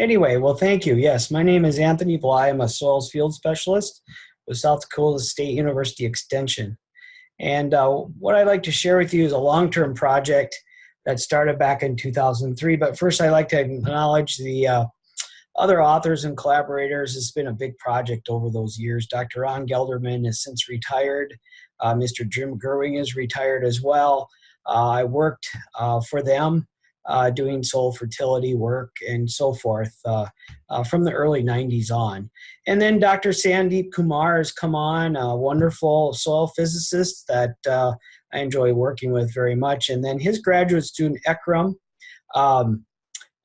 Anyway, well, thank you. Yes, my name is Anthony Bly. I'm a soils field specialist with South Dakota State University Extension. And uh, what I'd like to share with you is a long-term project that started back in 2003. But first, I'd like to acknowledge the uh, other authors and collaborators. It's been a big project over those years. Dr. Ron Gelderman has since retired. Uh, Mr. Jim Gerwing is retired as well. Uh, I worked uh, for them uh, doing soil fertility work and so forth uh, uh, from the early 90s on. And then Dr. Sandeep Kumar has come on, a wonderful soil physicist that uh, I enjoy working with very much. And then his graduate student, Ekrem, um,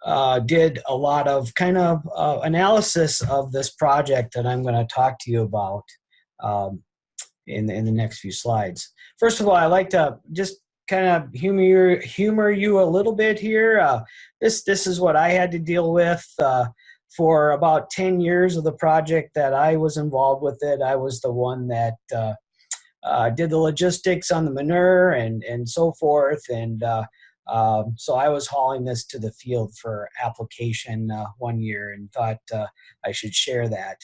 uh, did a lot of kind of uh, analysis of this project that I'm going to talk to you about um, in, in the next few slides. First of all, I like to just kind of humor humor you a little bit here. Uh, this this is what I had to deal with uh, for about ten years of the project that I was involved with. It I was the one that uh, uh did the logistics on the manure and and so forth, and uh, um, so I was hauling this to the field for application uh, one year, and thought I should share that.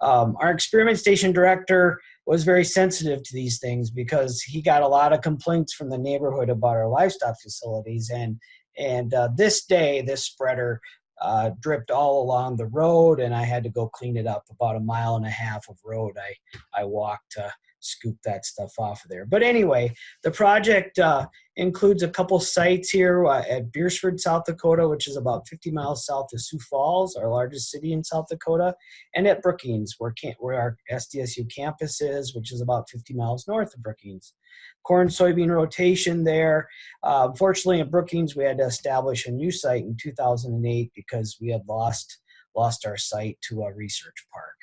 Um, our experiment station director was very sensitive to these things because he got a lot of complaints from the neighborhood about our livestock facilities. And and uh, this day this spreader uh, dripped all along the road and I had to go clean it up about a mile and a half of road I I walked to scoop that stuff off of there but anyway the project uh, includes a couple sites here uh, at Beresford, South Dakota, which is about 50 miles south of Sioux Falls, our largest city in South Dakota, and at Brookings, where, where our SDSU campus is, which is about 50 miles north of Brookings. Corn soybean rotation there. Uh, unfortunately, at Brookings, we had to establish a new site in 2008 because we had lost lost our site to a research park.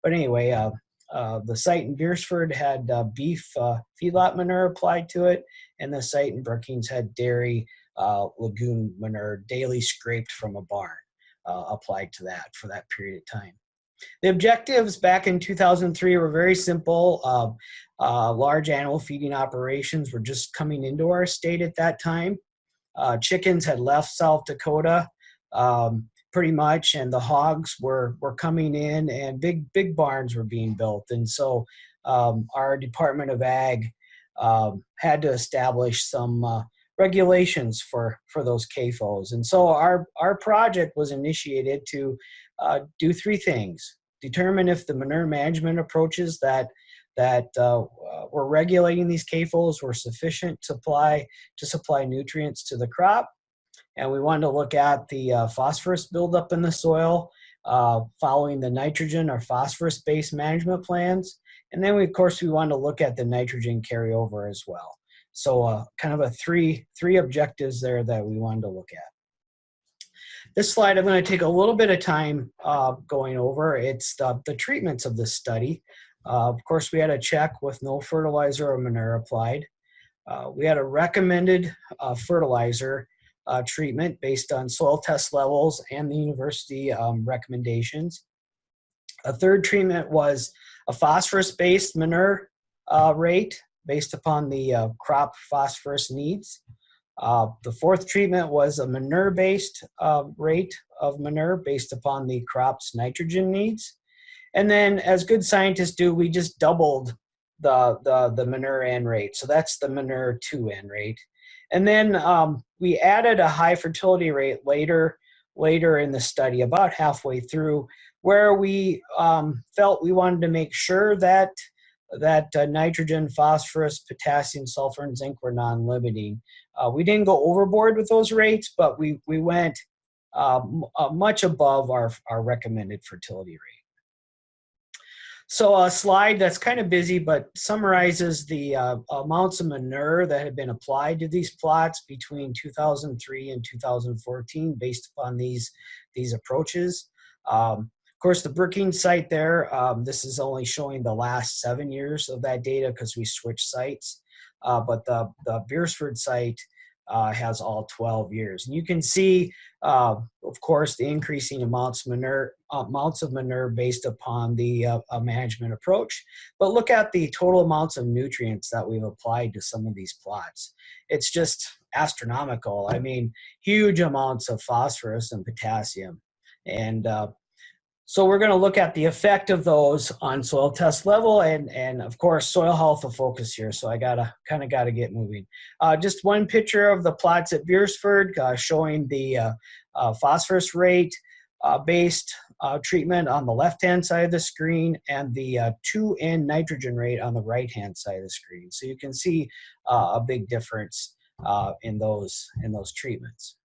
But anyway, uh, uh, the site in Beresford had uh, beef uh, feedlot manure applied to it, and the site in Brookings had dairy uh, lagoon manure daily scraped from a barn uh, applied to that for that period of time. The objectives back in 2003 were very simple. large animal feeding operations were just coming into our state at that time. chickens had left South Dakota. Um, pretty much and the hogs were were coming in and big big barns were being built. And so um, our department of ag um, had to establish some uh, regulations for for those CAFOs and so our our project was initiated to uh, do three things. Determine if the manure management approaches that that uh, were regulating these CAFOs were sufficient to supply to supply nutrients to the crop and we wanted to look at the uh, phosphorus buildup in the soil uh, following the nitrogen or phosphorus-based management plans. And then, we, of course, we wanted to look at the nitrogen carryover as well. So uh, kind of a three, three objectives there that we wanted to look at. This slide I'm going to take a little bit of time uh, going over. It's the, the treatments of this study. Uh, of course, we had a check with no fertilizer or manure applied. Uh, we had a recommended fertilizer uh, treatment based on soil test levels and the university um, recommendations. A third treatment was a phosphorus-based manure uh, rate based upon the uh, crop phosphorus needs. Uh, the fourth treatment was a manure-based uh, rate of manure based upon the crop's nitrogen needs. And then as good scientists do, we just doubled the, the, the manure N rate. So that's the manure 2 N rate. And then um, we added a high fertility rate later, later in the study, about halfway through, where we um, felt we wanted to make sure that that uh, nitrogen, phosphorus, potassium, sulfur, and zinc were non-limiting. Uh, we didn't go overboard with those rates, but we, we went uh, much above our, our recommended fertility rate. So a slide that's kind of busy, but summarizes the uh, amounts of manure that have been applied to these plots between 2003 and 2014 based upon these, these approaches. Um, of course, the Brookings site there, um, this is only showing the last seven years of that data because we switched sites. Uh, but the, the Beresford site uh, has all 12 years. And you can see, uh, of course, the increasing amounts of manure, uh, amounts of manure based upon the uh, management approach. But look at the total amounts of nutrients that we've applied to some of these plots. It's just astronomical. I mean, huge amounts of phosphorus and potassium. And uh, so we're going to look at the effect of those on soil test level and, and of course, soil health will focus here. So I gotta kind of got to get moving. Uh, just one picture of the plots at Beresford uh, showing the uh, uh, phosphorus rate uh, based treatment on the left-hand side of the screen and the 2N nitrogen rate on the right-hand side of the screen. So you can see a big difference in those in those treatments.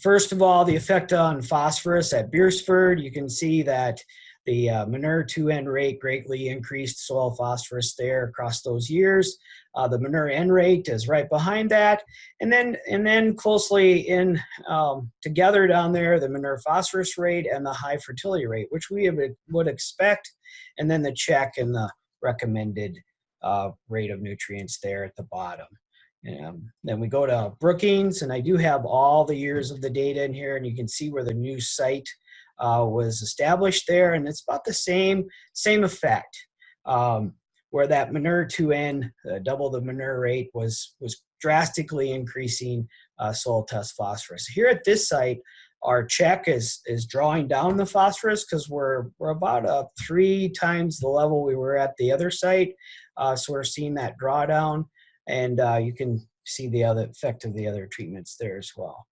First of all, the effect on phosphorus at Beresford, you can see that the uh, manure 2N rate greatly increased soil phosphorus there across those years. Uh, the manure N rate is right behind that. And then, and then closely in um, together down there, the manure phosphorus rate and the high fertility rate, which we would expect. And then the check and the recommended uh, rate of nutrients there at the bottom. Um, then we go to Brookings, and I do have all the years of the data in here, and you can see where the new site uh, was established there, and it's about the same same effect. Um, where that manure 2N, uh, double the manure rate, was was drastically increasing uh, soil test phosphorus. Here at this site, our check is is drawing down the phosphorus because we're we're about uh, three times the level we were at the other site. Uh, so we're seeing that drawdown and uh, you can see the other effect of the other treatments there as well.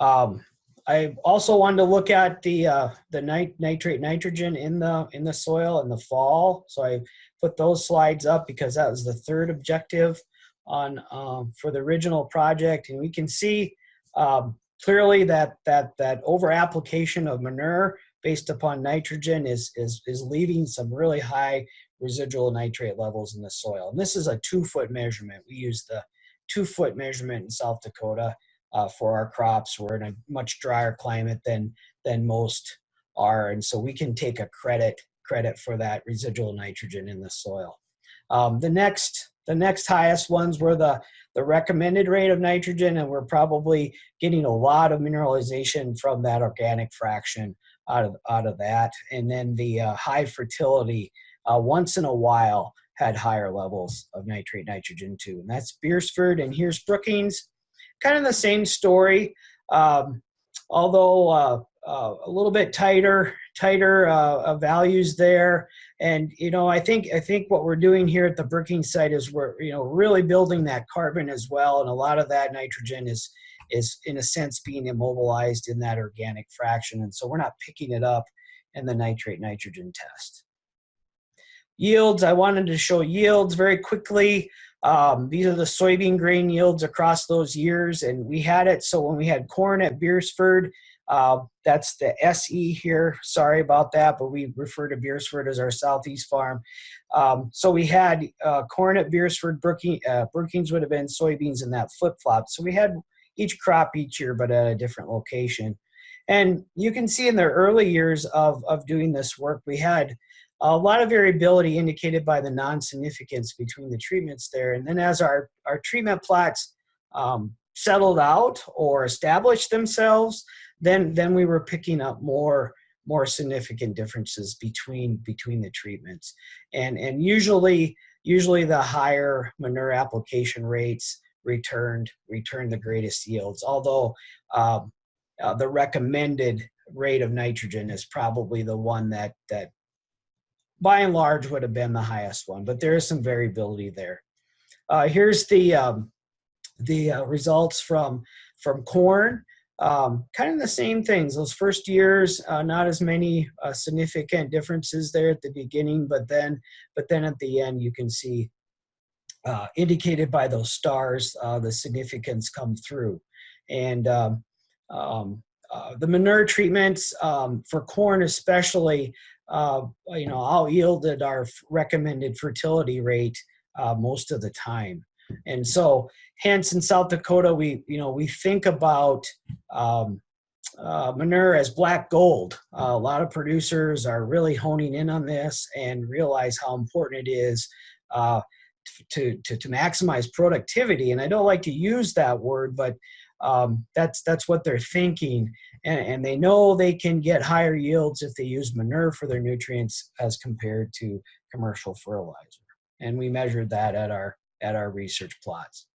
Um, I also wanted to look at the uh, the nit nitrate nitrogen in the in the soil in the fall. So I put those slides up because that was the third objective on um, for the original project, and we can see um, clearly that that that over application of manure based upon nitrogen is is is leaving some really high residual nitrate levels in the soil. And this is a two foot measurement. We use the two foot measurement in South Dakota uh, for our crops. We're in a much drier climate than, than most are. And so we can take a credit, credit for that residual nitrogen in the soil. Um, the next the next highest ones were the, the recommended rate of nitrogen, and we're probably getting a lot of mineralization from that organic fraction out of, out of that. And then the uh, high fertility uh, once in a while had higher levels of nitrate nitrogen too. And that's Beresford. and here's Brookings. Kind of the same story, um, although uh, uh, a little bit tighter, tighter uh, values there. And you know, I think I think what we're doing here at the Brookings site is we're you know really building that carbon as well, and a lot of that nitrogen is is in a sense being immobilized in that organic fraction, and so we're not picking it up in the nitrate nitrogen test. Yields, I wanted to show yields very quickly. Um, these are the soybean grain yields across those years, and we had it. So when we had corn at Beresford, uh, that's the SE here. Sorry about that, but we refer to Beresford as our southeast farm. Um, so we had uh, corn at Beresford, Brookings, uh, Brookings would have been soybeans in that flip-flop. So we had each crop each year, but at a different location. And you can see in the early years of, of doing this work, we had a lot of variability indicated by the non-significance between the treatments there. And then as our, our treatment plots um, settled out or established themselves, then, then we were picking up more, more significant differences between, between the treatments. And, and usually, usually the higher manure application rates returned, returned the greatest yields. Although um, uh, the recommended rate of nitrogen is probably the one that, that by and large would have been the highest one, but there is some variability there. Uh, here's the um, the uh, results from from corn. Um, kind of the same things. Those first years, uh, not as many uh, significant differences there at the beginning, but then but then at the end, you can see uh, indicated by those stars uh, the significance come through. And um, um, the manure treatments um, for corn especially uh, you know, all yielded our recommended fertility rate uh, most of the time. And so hence in South Dakota, we, you know, we think about um, uh, manure as black gold. Uh, a lot of producers are really honing in on this and realize how important it is uh, to, to, to maximize productivity. And I don't like to use that word, but um, that's that's what they're thinking. And, and, they know they can get higher yields if they use manure for their nutrients as compared to commercial fertilizer. And we measured that at our at our research plots.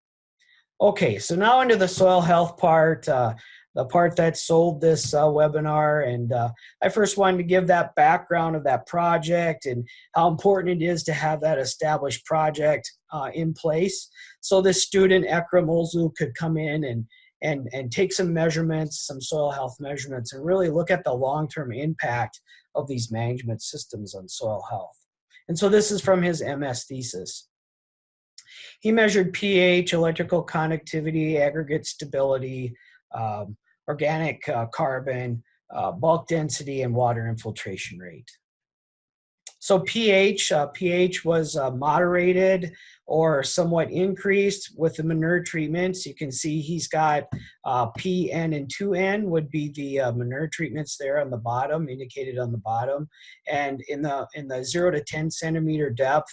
Okay so now into the soil health part. Uh, the part that sold this uh, webinar. And uh, I first wanted to give that background of that project and how important it is to have that established project uh, in place. So this student, Ekrem Ozlu, could come in and, and, and take some measurements, some soil health measurements, and really look at the long-term impact of these management systems on soil health. And so this is from his MS thesis. He measured pH, electrical conductivity, aggregate stability, um, organic uh, carbon, uh, bulk density, and water infiltration rate. So pH, uh, pH was uh, moderated or somewhat increased with the manure treatments. You can see he's got uh, PN and 2N would be the uh, manure treatments there on the bottom, indicated on the bottom. And in the, in the 0 to 10 centimeter depth,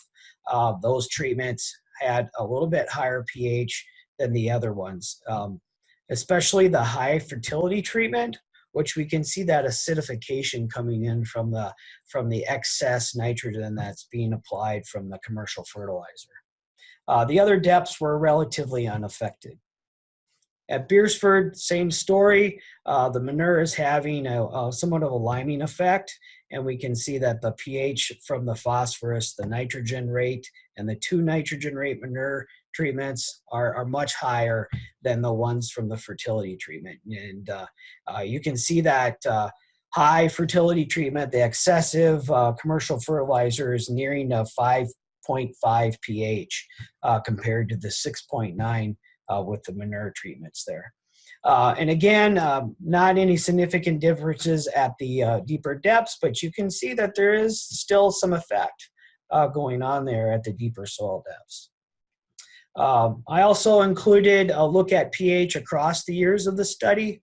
those treatments had a little bit higher pH than the other ones, um, especially the high fertility treatment, which we can see that acidification coming in from the, from the excess nitrogen that's being applied from the commercial fertilizer. Uh, the other depths were relatively unaffected. At Beresford, same story. Uh, the manure is having a, a, somewhat of a liming effect, and we can see that the pH from the phosphorus, the nitrogen rate, and the two nitrogen rate manure treatments are, are much higher than the ones from the fertility treatment. And uh, uh, you can see that uh, high fertility treatment, the excessive uh, commercial fertilizers nearing a 5.5 pH uh, compared to the 6.9 uh, with the manure treatments there. Uh, and again, um, not any significant differences at the uh, deeper depths, but you can see that there is still some effect uh, going on there at the deeper soil depths. Um, I also included a look at pH across the years of the study.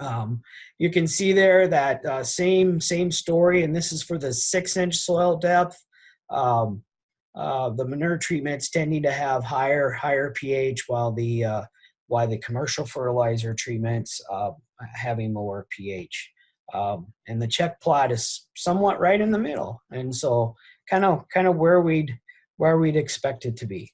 Um, you can see there that uh, same, same story, and this is for the six inch soil depth. Um, uh, the manure treatments tending to have higher, higher pH while the, uh, while the commercial fertilizer treatments uh, having lower pH. Um, and the check plot is somewhat right in the middle. And so kind of kind of where we'd where we'd expect it to be.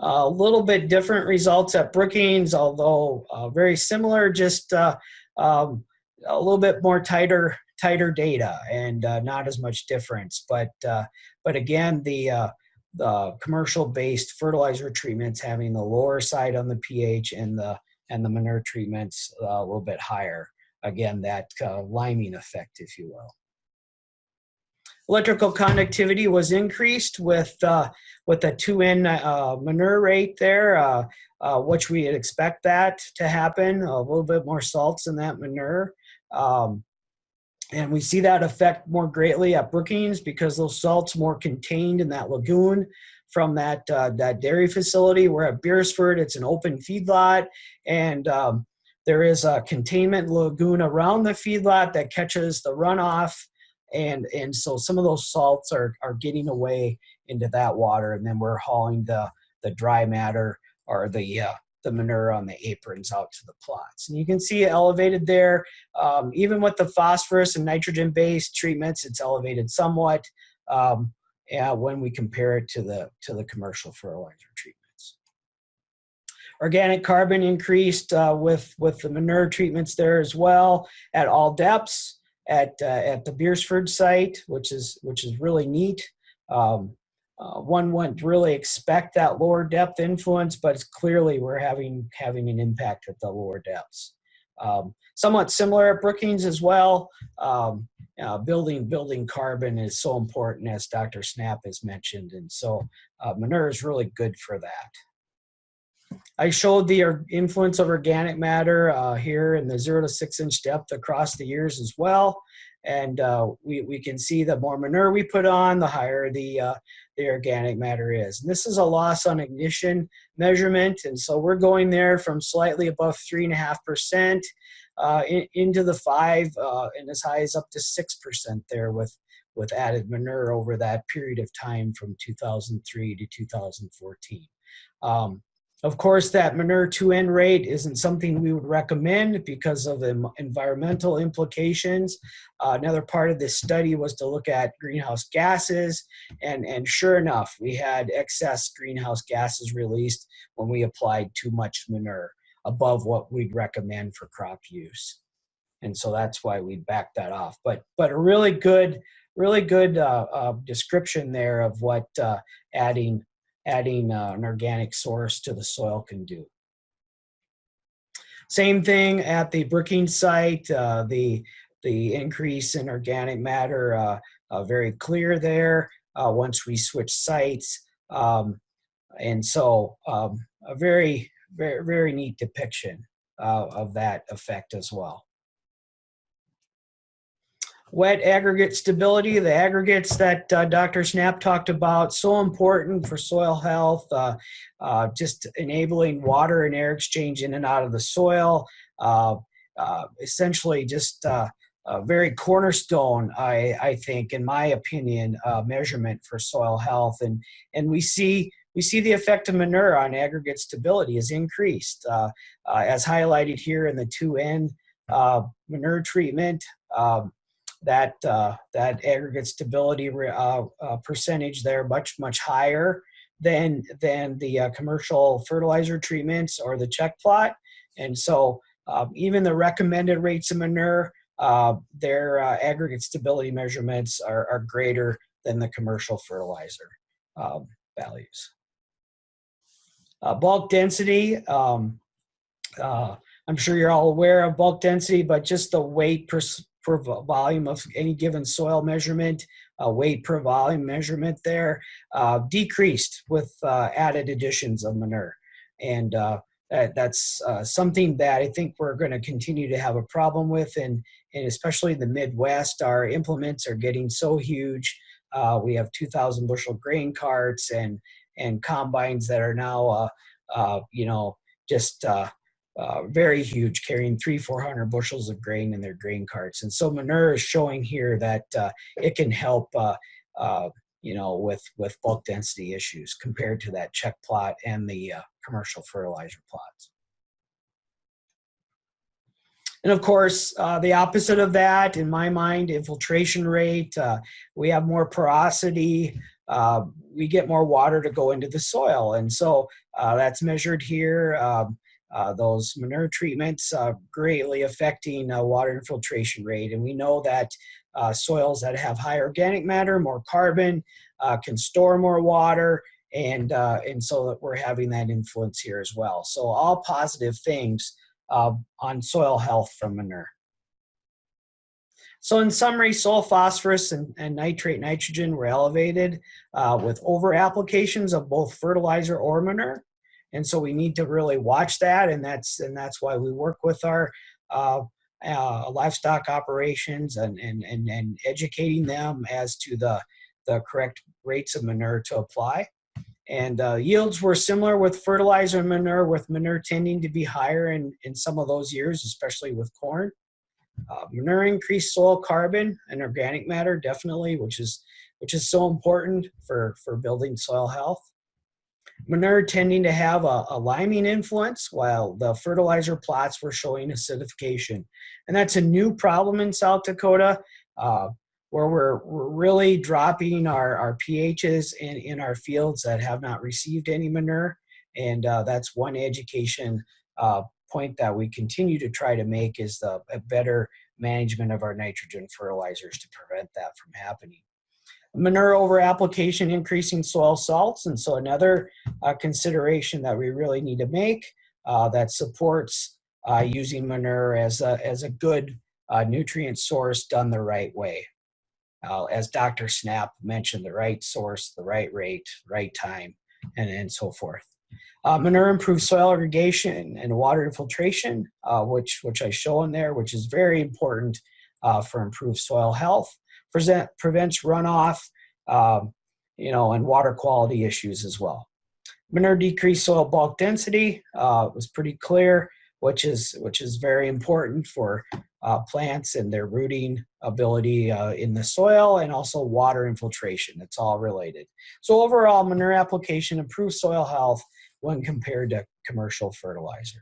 A little bit different results at Brookings, although uh, very similar, just uh, um, a little bit more tighter tighter data and uh, not as much difference. But uh, but again, the uh, the commercial based fertilizer treatments having the lower side on the pH and the and the manure treatments uh, a little bit higher. Again, that liming effect, if you will. Electrical conductivity was increased with uh, with a 2N uh, manure rate there, uh, uh, which we expect that to happen, a little bit more salts in that manure. Um, and we see that effect more greatly at Brookings because those salts more contained in that lagoon from that uh, that dairy facility. We're at Beresford, it's an open feedlot, and um, there is a containment lagoon around the feedlot that catches the runoff and and so some of those salts are are getting away into that water and then we're hauling the the dry matter or the uh, the manure on the aprons out to the plots. And you can see elevated there. Um, even with the phosphorus and nitrogen based treatments it's elevated somewhat um, yeah, when we compare it to the to the commercial fertilizer treatments. Organic carbon increased uh, with with the manure treatments there as well at all depths at uh, at the Beresford site, which is which is really neat. Um, uh, one wouldn't really expect that lower depth influence, but clearly we're having having an impact at the lower depths. Um, somewhat similar at Brookings as well. Um, uh, building building carbon is so important, as Dr. Snap has mentioned, and so uh, manure is really good for that. I showed the influence of organic matter uh, here in the zero to six inch depth across the years as well. And uh, we, we can see the more manure we put on, the higher the, uh, the organic matter is. And this is a loss on ignition measurement. And so we're going there from slightly above three and a half percent uh, into the five uh, and as high as up to 6% there with, with added manure over that period of time from 2003 to 2014. Um, of course, that manure to N rate isn't something we would recommend because of the environmental implications. Uh, another part of this study was to look at greenhouse gases, and, and sure enough, we had excess greenhouse gases released when we applied too much manure. above what we'd recommend for crop use. And so that's why we backed that off. But but a really good, really good uh, uh, description there of what uh, adding adding uh, an organic source to the soil can do. Same thing at the Brookings site. Uh, the the increase in organic matter uh, uh, very clear there uh, once we switch sites. Um, and so um, a very, very, very neat depiction uh, of that effect as well. Wet aggregate stability, the aggregates that uh, Dr. Snap talked about, so important for soil health, uh, uh, just enabling water and air exchange in and out of the soil, uh, uh, essentially just uh, a very cornerstone, I, I think, in my opinion, measurement for soil health. And, and we see we see the effect of manure on aggregate stability is increased, as highlighted here in the 2N manure treatment. Um, that uh, that aggregate stability uh, uh, percentage there much much higher than than the uh, commercial fertilizer treatments or the check plot. And so um, even the recommended rates of manure uh, their uh, aggregate stability measurements are, are, greater than the commercial fertilizer um, values. Bulk density um, I'm sure you're all aware of bulk density, but just the weight per, per volume of any given soil measurement, uh, weight per volume measurement there, uh, decreased with uh, added additions of manure. And uh, that, that's uh, something that I think we're going to continue to have a problem with, and, and especially in the Midwest, our implements are getting so huge. Uh, we have 2,000 bushel grain carts and and combines that are now, you know, just uh, very huge, carrying three, 400 bushels of grain in their grain carts. And so manure is showing here that uh, it can help, uh, uh, you know, with, with bulk density issues compared to that check plot and the uh, commercial fertilizer plots. And of course, the opposite of that, in my mind, infiltration rate, we have more porosity, we get more water to go into the soil. And so that's measured here. Um, uh, those manure treatments uh, greatly affecting uh, water infiltration rate. And we know that uh, soils that have high organic matter, more carbon, uh, can store more water, and, and so that we're having that influence here as well. So all positive things on soil health from manure. So in summary, soil phosphorus and, and nitrate nitrogen were elevated with over applications of both fertilizer or manure and so we need to really watch that and that's and that's why we work with our uh, uh, livestock operations and, and and and educating them as to the the correct rates of manure to apply. And uh, yields were similar with fertilizer and manure with manure tending to be higher in in some of those years especially with corn. Uh, manure increased soil carbon and organic matter definitely which is which is so important for for building soil health Manure tending to have a, a, liming influence while the fertilizer plots were showing acidification. And that's a new problem in South Dakota uh, where we're, we're, really dropping our, our pHs in, in our fields that have not received any manure. And uh, that's one education uh, point that we continue to try to make is the better management of our nitrogen fertilizers to prevent that from happening manure over application increasing soil salts and so another uh, consideration that we really need to make uh, that supports uh, using manure as a, as a good uh, nutrient source done the right way. Uh, as Dr. Snap mentioned, the right source, the right rate, right time, and, and so forth. Uh, manure improves soil aggregation and water infiltration, which, which I show in there, which is very important for improved soil health present, prevents runoff, um, you know, and water quality issues as well. Manure decreased soil bulk density uh, was pretty clear, which is which is very important for uh, plants and their rooting ability uh, in the soil and also water infiltration. It's all related. So overall, manure application improves soil health when compared to commercial fertilizer.